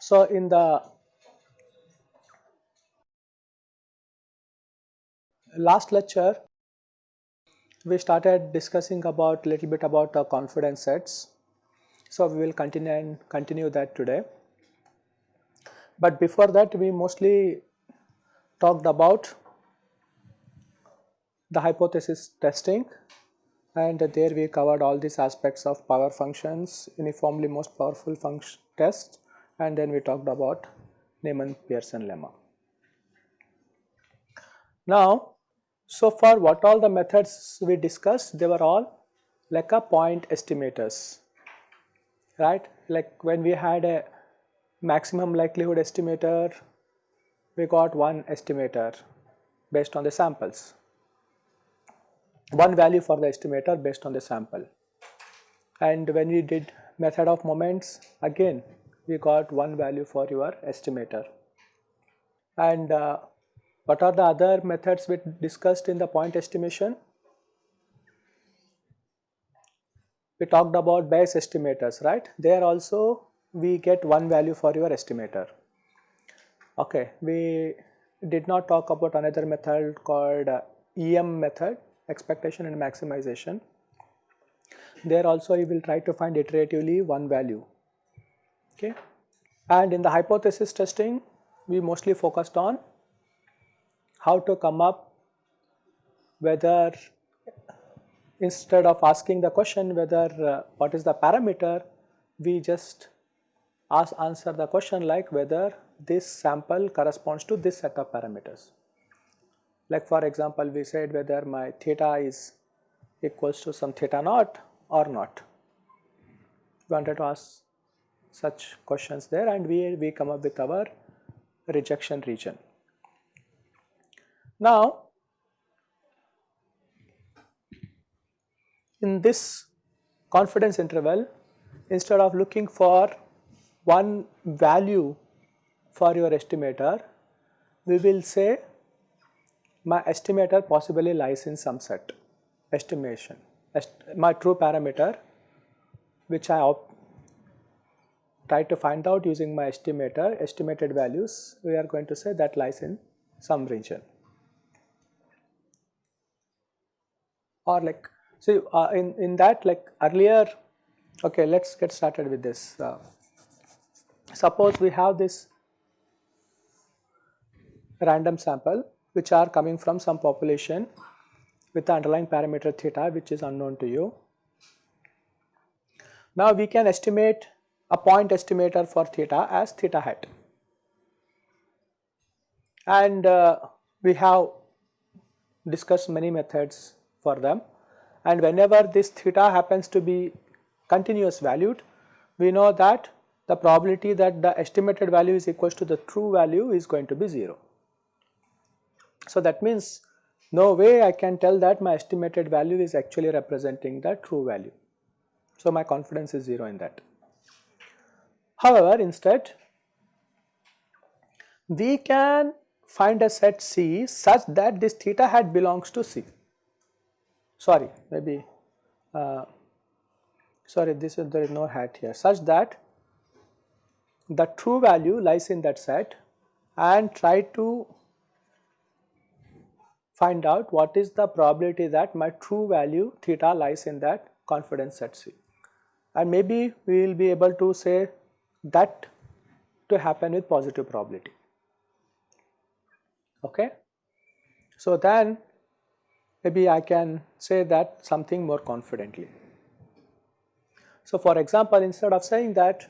So, in the last lecture we started discussing about little bit about the confidence sets. So, we will continue and continue that today. But before that we mostly talked about the hypothesis testing and there we covered all these aspects of power functions, uniformly most powerful function test and then we talked about Neyman-Pearson lemma. Now, so far what all the methods we discussed they were all like a point estimators right like when we had a maximum likelihood estimator we got one estimator based on the samples one value for the estimator based on the sample and when we did method of moments again we got one value for your estimator. And uh, what are the other methods we discussed in the point estimation? We talked about Bayes estimators, right? There also we get one value for your estimator. Okay, we did not talk about another method called uh, EM method, expectation and maximization. There also you will try to find iteratively one value okay. And in the hypothesis testing we mostly focused on how to come up whether instead of asking the question whether uh, what is the parameter we just ask answer the question like whether this sample corresponds to this set of parameters. Like for example we said whether my theta is equals to some theta naught or not. We wanted to ask such questions there and we, we come up with our rejection region. Now, in this confidence interval instead of looking for one value for your estimator, we will say my estimator possibly lies in some set estimation, Est my true parameter which I try to find out using my estimator estimated values we are going to say that lies in some region. Or like so uh, in in that like earlier okay let's get started with this uh, suppose we have this random sample which are coming from some population with the underlying parameter theta which is unknown to you now we can estimate a point estimator for theta as theta hat. And uh, we have discussed many methods for them and whenever this theta happens to be continuous valued, we know that the probability that the estimated value is equals to the true value is going to be 0. So that means no way I can tell that my estimated value is actually representing the true value. So my confidence is 0 in that. However, instead we can find a set C such that this theta hat belongs to C. Sorry, maybe uh, sorry this is there is no hat here such that the true value lies in that set and try to find out what is the probability that my true value theta lies in that confidence set C. And maybe we will be able to say that to happen with positive probability. Okay. So then maybe I can say that something more confidently. So for example, instead of saying that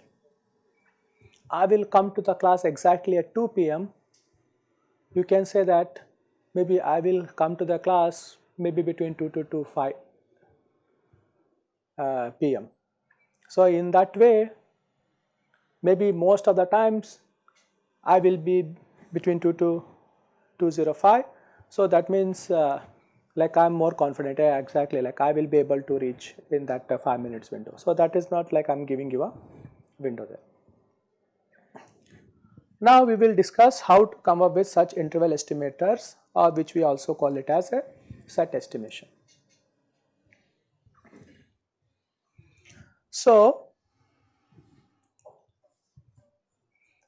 I will come to the class exactly at 2 p.m., you can say that maybe I will come to the class maybe between 2 to 2 5 uh, p.m. So in that way maybe most of the times I will be between 2 to 205. So that means uh, like I am more confident yeah, exactly like I will be able to reach in that uh, 5 minutes window. So that is not like I am giving you a window there. Now we will discuss how to come up with such interval estimators or which we also call it as a set estimation. So,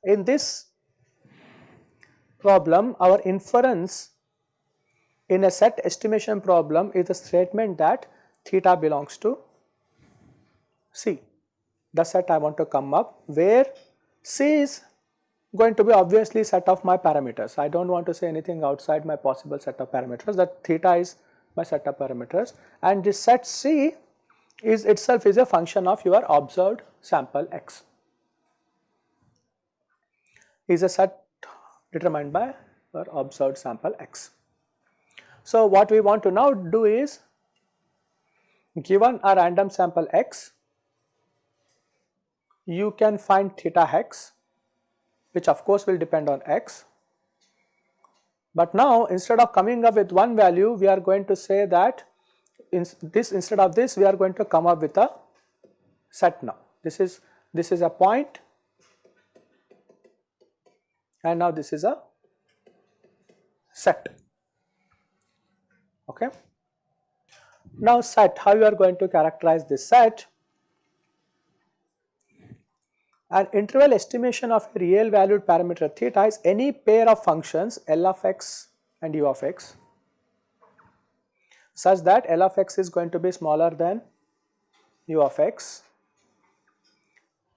in this problem our inference in a set estimation problem is a statement that theta belongs to C, the set I want to come up where C is going to be obviously set of my parameters. I do not want to say anything outside my possible set of parameters that theta is my set of parameters and this set C is itself is a function of your observed sample x is a set determined by your observed sample x. So, what we want to now do is given a random sample x you can find theta hex which of course will depend on x. But now instead of coming up with one value we are going to say that in this instead of this we are going to come up with a set now. This is this is a point and now this is a set okay. Now set how you are going to characterize this set an interval estimation of a real valued parameter theta is any pair of functions L of x and U of x such that L of x is going to be smaller than U of x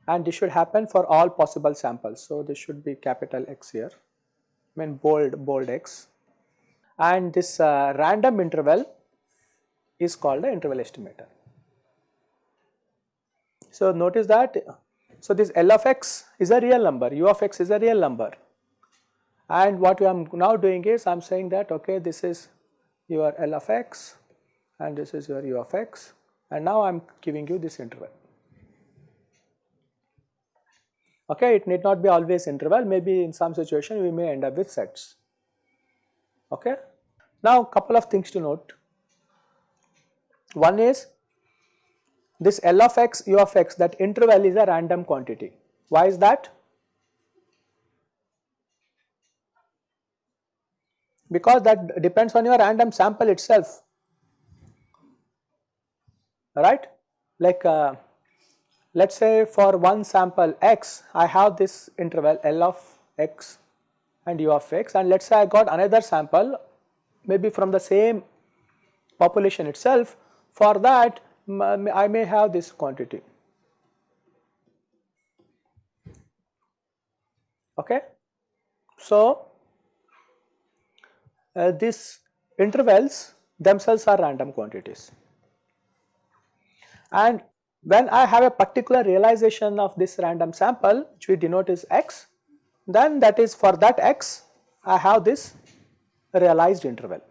and this should happen for all possible samples. So, this should be capital X here I mean bold bold X and this uh, random interval is called the interval estimator. So, notice that so, this L of x is a real number, U of x is a real number and what I am now doing is I am saying that okay this is your L of x and this is your U of x and now I am giving you this interval. Okay, it need not be always interval maybe in some situation we may end up with sets. Okay. Now couple of things to note. One is this L of x, U of x that interval is a random quantity. Why is that? Because that depends on your random sample itself, right? Like uh, let us say for one sample x, I have this interval L of x and U of x and let us say I got another sample maybe from the same population itself, for that I may have this quantity. Okay. So, uh, these intervals themselves are random quantities and when I have a particular realization of this random sample which we denote as x then that is for that x I have this realized interval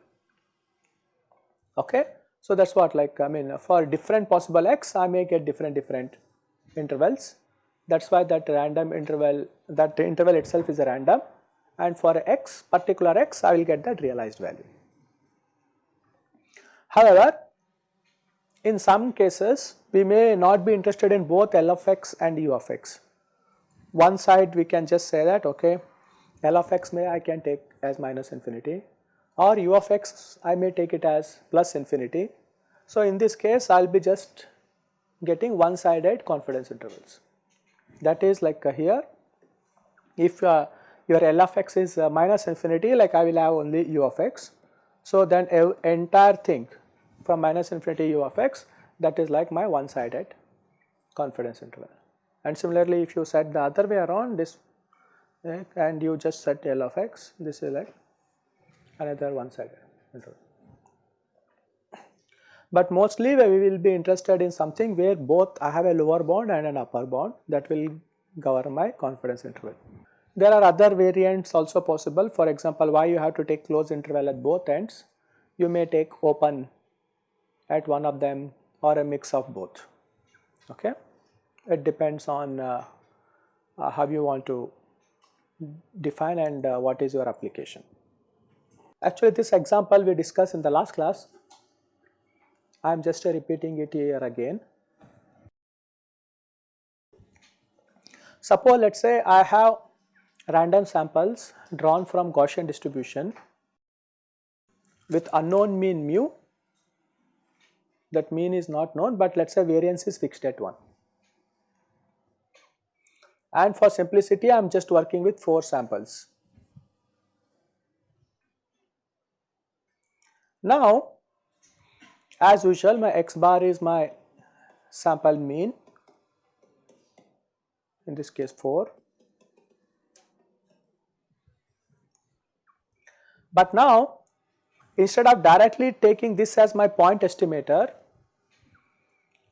okay. So that is what like I mean for different possible x I may get different different intervals that is why that random interval that interval itself is a random and for x particular x I will get that realized value. However, in some cases we may not be interested in both L of x and U of x. One side we can just say that okay L of x may I can take as minus infinity or u of x I may take it as plus infinity. So, in this case I will be just getting one sided confidence intervals that is like uh, here if uh, your L of x is uh, minus infinity like I will have only u of x. So, then entire thing from minus infinity u of x that is like my one sided confidence interval and similarly if you set the other way around this eh, and you just set L of x this is like another one sided interval. But mostly we will be interested in something where both I have a lower bound and an upper bound that will govern my confidence interval. There are other variants also possible for example why you have to take closed interval at both ends you may take open at one of them or a mix of both okay. It depends on uh, uh, how you want to define and uh, what is your application. Actually this example we discussed in the last class, I am just repeating it here again. Suppose let us say I have random samples drawn from Gaussian distribution with unknown mean mu that mean is not known but let us say variance is fixed at 1 and for simplicity I am just working with 4 samples. Now as usual my x bar is my sample mean in this case 4 but now instead of directly taking this as my point estimator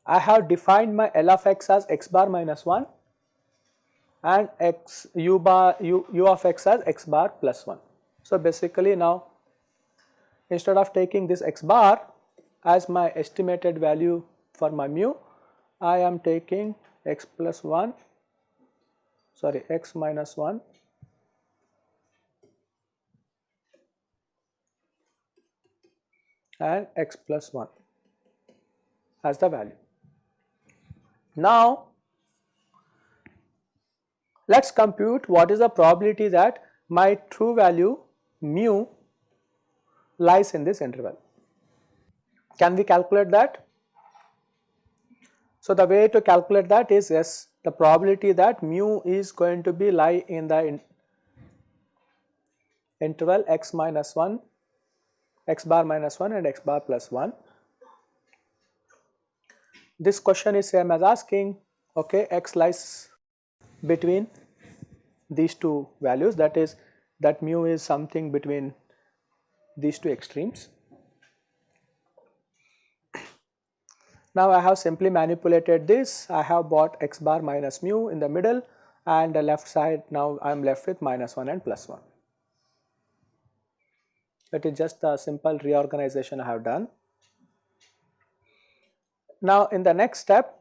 I have defined my L of x as x bar minus 1 and x u bar u, u of x as x bar plus 1. So basically now instead of taking this x bar as my estimated value for my mu I am taking x plus 1 sorry x minus 1 and x plus 1 as the value. Now let us compute what is the probability that my true value mu lies in this interval. Can we calculate that? So the way to calculate that is yes the probability that mu is going to be lie in the in interval x minus 1, x bar minus 1 and x bar plus 1. This question is same as asking okay x lies between these two values that is that mu is something between these two extremes. Now I have simply manipulated this, I have bought x bar minus mu in the middle and the left side now I am left with minus 1 and plus 1. That is just a simple reorganization I have done. Now in the next step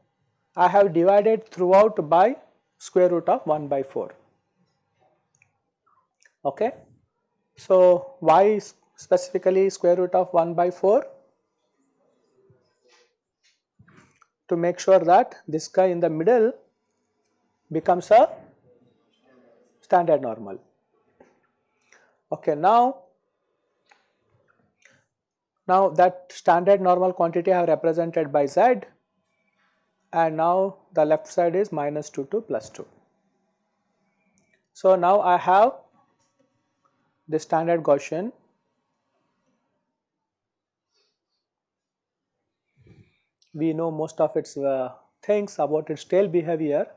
I have divided throughout by square root of 1 by 4. Okay. So why specifically square root of 1 by 4? To make sure that this guy in the middle becomes a standard normal. Okay, now now that standard normal quantity I have represented by z and now the left side is minus 2 to plus 2. So now I have the standard Gaussian we know most of its uh, things about its tail behavior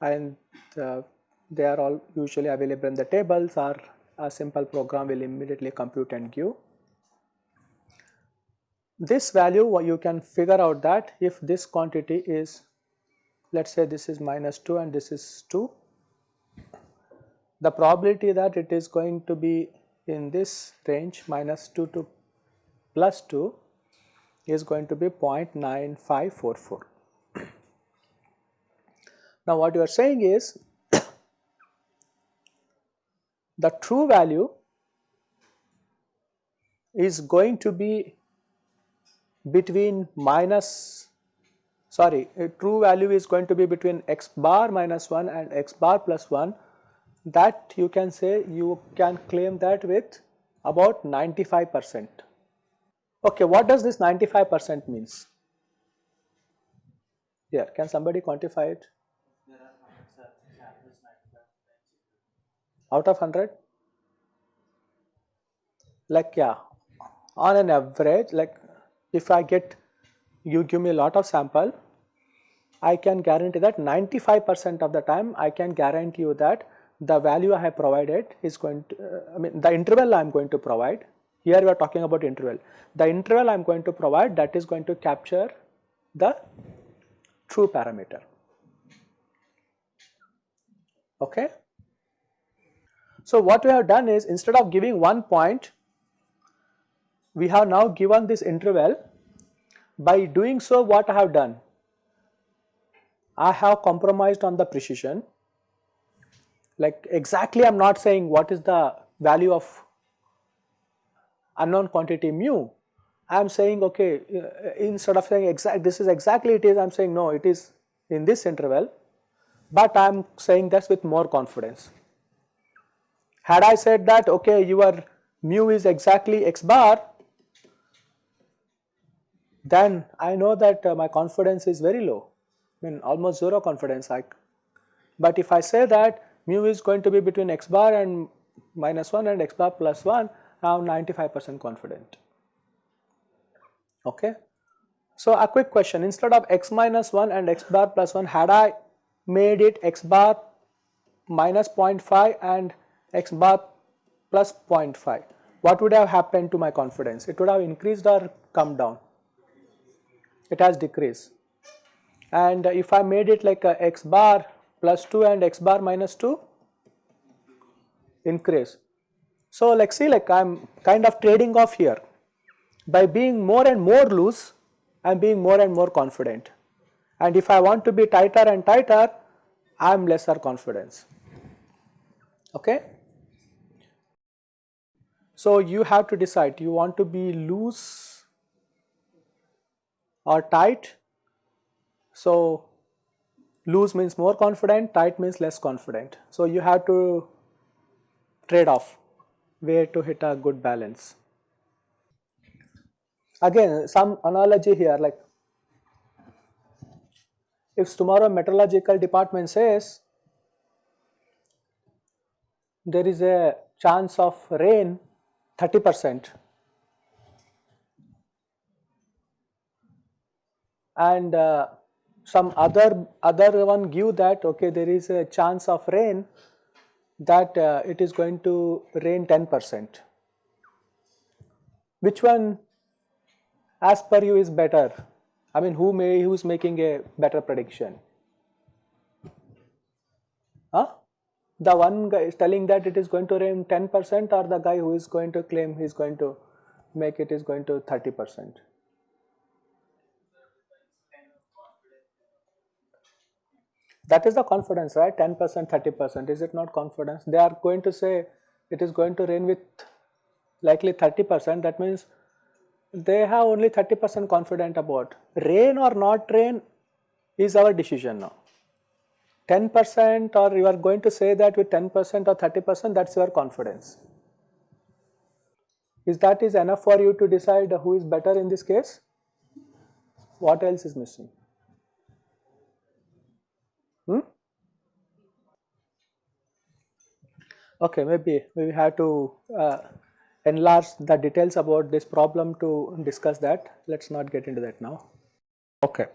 and uh, they are all usually available in the tables or a simple program will immediately compute and give. This value you can figure out that if this quantity is let us say this is minus 2 and this is 2 the probability that it is going to be in this range minus 2 to plus 2 is going to be 0.9544. now what you are saying is the true value is going to be between minus sorry true value is going to be between x bar minus 1 and x bar plus 1 that you can say you can claim that with about 95 percent. Okay, what does this 95 percent means? Here, can somebody quantify it? Out of 100? Like yeah, on an average like if I get you give me a lot of sample, I can guarantee that 95 percent of the time I can guarantee you that the value I have provided is going to, uh, I mean the interval I am going to provide, here we are talking about interval, the interval I am going to provide that is going to capture the true parameter. Okay. So what we have done is instead of giving one point, we have now given this interval. By doing so what I have done? I have compromised on the precision like exactly I am not saying what is the value of unknown quantity mu. I am saying okay uh, instead of saying exact this is exactly it is I am saying no it is in this interval but I am saying this with more confidence. Had I said that okay your mu is exactly x bar then I know that uh, my confidence is very low I mean almost 0 confidence like but if I say that mu is going to be between x bar and minus 1 and x bar plus 1 Am 95 percent confident. Okay. So a quick question. Instead of x minus 1 and x bar plus 1 had I made it x bar minus 0.5 and x bar plus 0.5 what would have happened to my confidence? It would have increased or come down? It has decreased. And if I made it like a x bar plus 2 and x bar minus 2 increase. So like see like I am kind of trading off here by being more and more loose I am being more and more confident and if I want to be tighter and tighter I am lesser confidence okay. So you have to decide you want to be loose or tight. So loose means more confident, tight means less confident. So you have to trade off where to hit a good balance. Again some analogy here like if tomorrow meteorological department says there is a chance of rain 30 percent and uh, some other other one give that okay there is a chance of rain that uh, it is going to rain 10 percent. Which one as per you is better? I mean who may who is making a better prediction? Huh? The one guy is telling that it is going to rain 10 percent or the guy who is going to claim he is going to make it is going to 30 percent. That is the confidence right 10 percent 30 percent is it not confidence they are going to say it is going to rain with likely 30 percent that means they have only 30 percent confident about rain or not rain is our decision now 10 percent or you are going to say that with 10 percent or 30 percent that is your confidence. Is that is enough for you to decide who is better in this case? What else is missing? Okay, maybe we have to uh, enlarge the details about this problem to discuss that. Let us not get into that now. Okay.